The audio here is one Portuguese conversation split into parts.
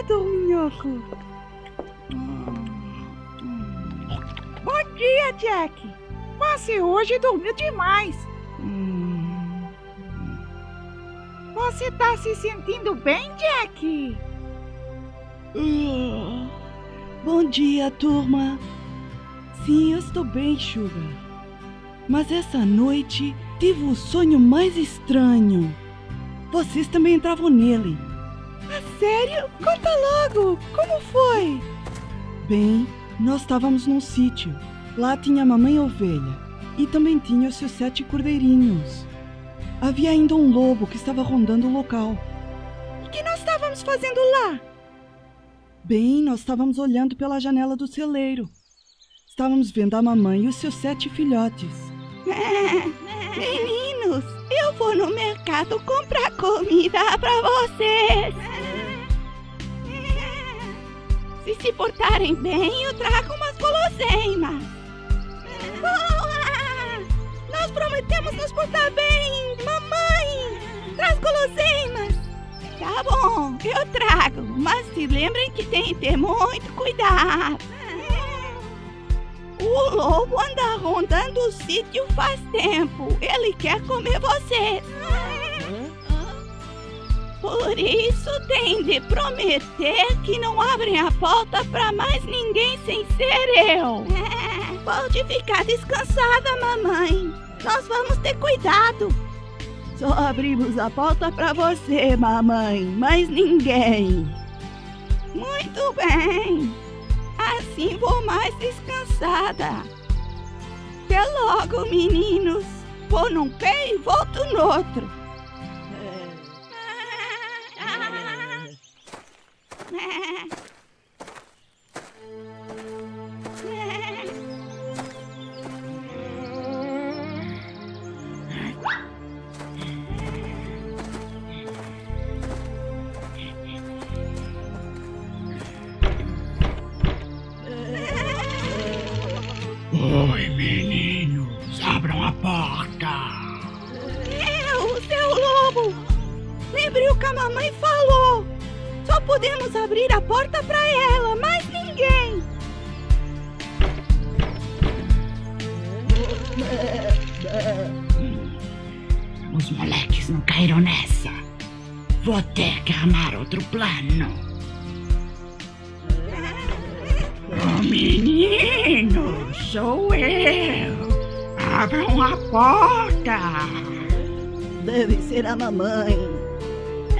dia, Dorminhoco. Bom dia, Jack. Você hoje dormiu demais. Você tá se sentindo bem, Jack? Ah, bom dia, turma. Sim, eu estou bem, Sugar. Mas essa noite tive o sonho mais estranho. Vocês também entravam nele. Ah, sério? Conta logo! Como foi? Bem, nós estávamos num sítio. Lá tinha a mamãe ovelha e também tinha os seus sete cordeirinhos. Havia ainda um lobo que estava rondando o local. O que nós estávamos fazendo lá? Bem, nós estávamos olhando pela janela do celeiro. Estávamos vendo a mamãe e os seus sete filhotes. Meninos, eu vou no mercado comprar comida para vocês. Se se portarem bem, eu trago umas guloseimas. Boa! Nós prometemos nos portar bem, mamãe! Traz guloseimas! Tá bom, eu trago, mas se lembrem que tem que ter muito cuidado. O lobo anda rondando o sítio faz tempo. Ele quer comer vocês. Por isso tem de prometer que não abrem a porta para mais ninguém sem ser eu. Pode ficar descansada, mamãe. Nós vamos ter cuidado. Só abrimos a porta para você, mamãe, mas ninguém. Muito bem. Assim vou mais descansada. Até logo, meninos. Vou num pé e volto no outro. O que a mamãe falou. Só podemos abrir a porta para ela, mais ninguém. Os moleques não caíram nessa. Vou ter que armar outro plano. Oh, menino, sou eu. Abram a porta. Deve ser a mamãe.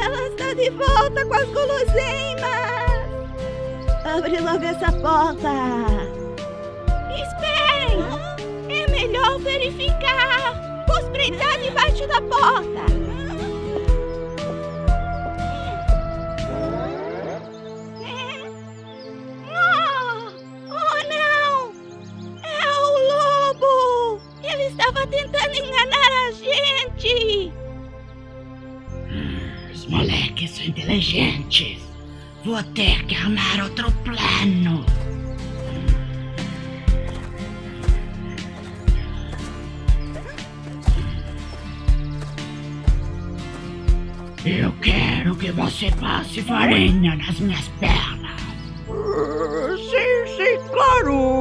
Ela está de volta com as guloseimas. Abre logo essa porta. Esperem. É melhor verificar. Vou espreitar debaixo da porta. Inteligentes. Vou ter que armar outro plano. Eu quero que você passe farinha nas minhas pernas. Sim, sim, claro.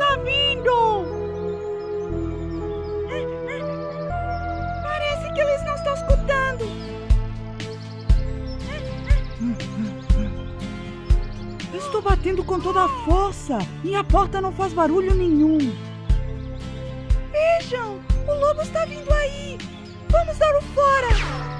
Tá vindo. Parece que eles não estão escutando. Estou batendo com toda a força e a porta não faz barulho nenhum. Vejam, o lobo está vindo aí. Vamos dar o fora.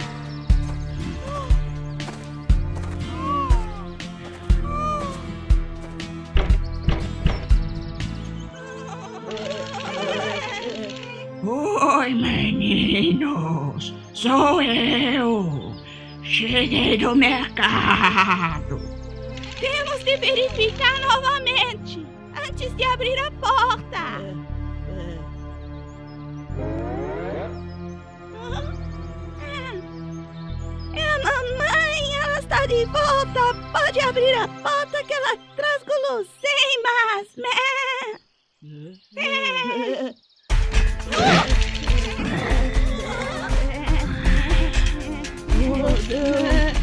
Oi, meninos. Sou eu. Cheguei do mercado. Temos de verificar novamente antes de abrir a porta. É a mamãe, ela está de volta! Pode abrir a porta que ela traz guloseimas! Deus!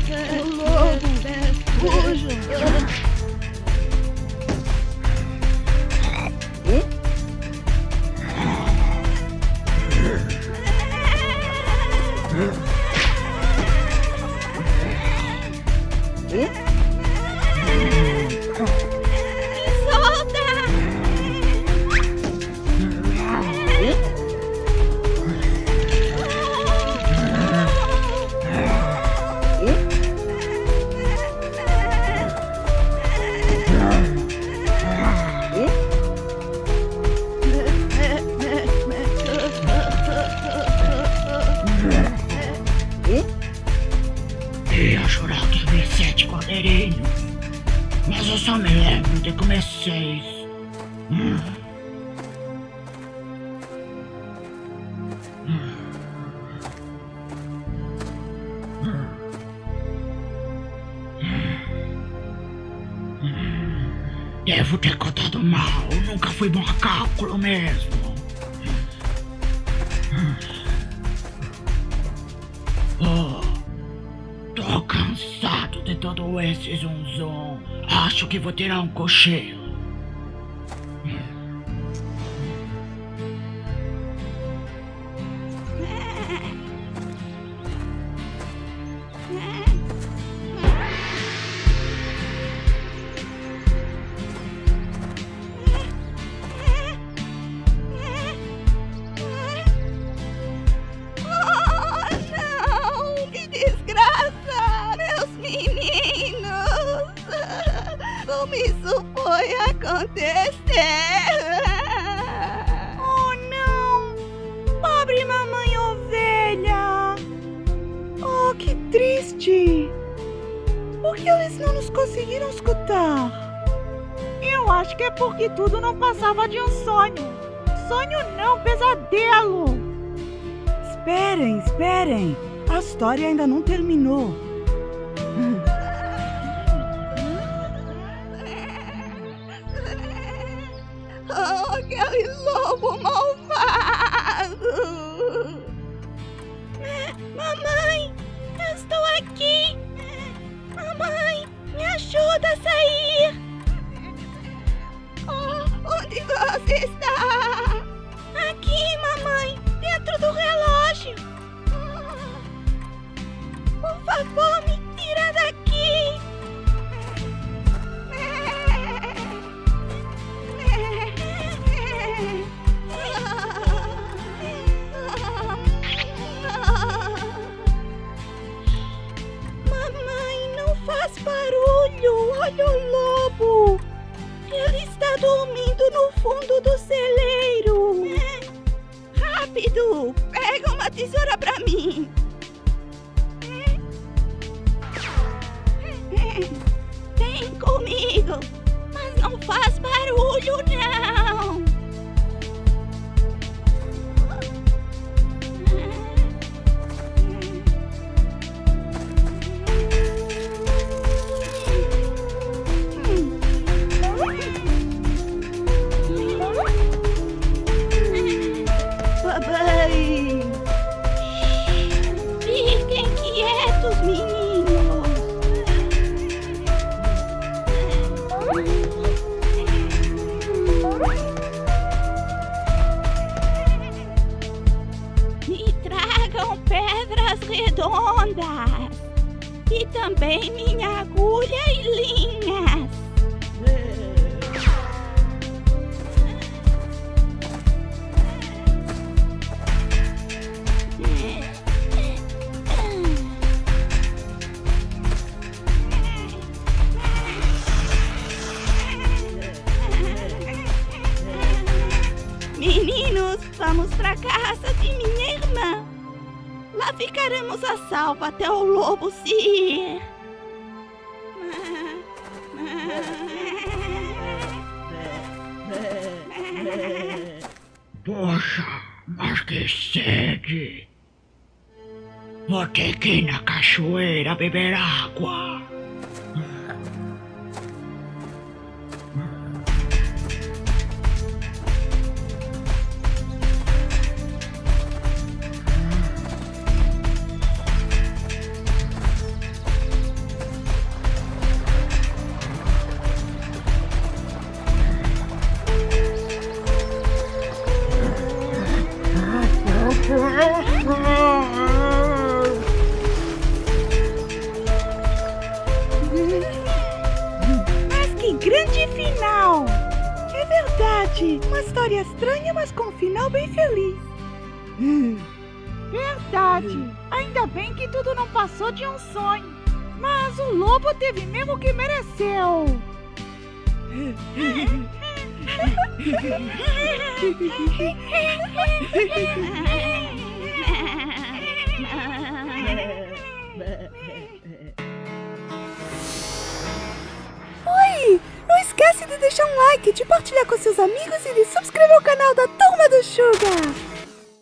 Ô! Devo ter contado mal, nunca fui bom a cálculo mesmo. Oh, tô cansado de todo esse zum zum. Acho que vou tirar um cochilo. Por que eles não nos conseguiram escutar? Eu acho que é porque tudo não passava de um sonho. Sonho não, pesadelo! Esperem, esperem! A história ainda não terminou. Oh, aquele lobo malvado! Sair! Oh, onde você está? Aqui, mamãe, dentro do relógio! Por favor, me tira daqui! Mamãe, não faz barulho! Olha o lobo! Ele está dormindo no fundo do celeiro! Rápido! Pega uma tesoura pra mim! Vem comigo! Mas não faz barulho, não! Ficaremos a salvo até o lobo se ir. Poxa, mas que sede! Vou ter que ir na cachoeira beber água. História estranha, mas com um final bem feliz. Verdade! Ainda bem que tudo não passou de um sonho. Mas o lobo teve mesmo o que mereceu. esquece de deixar um like, de partilhar com seus amigos e de subscrever o canal da Turma do Sugar.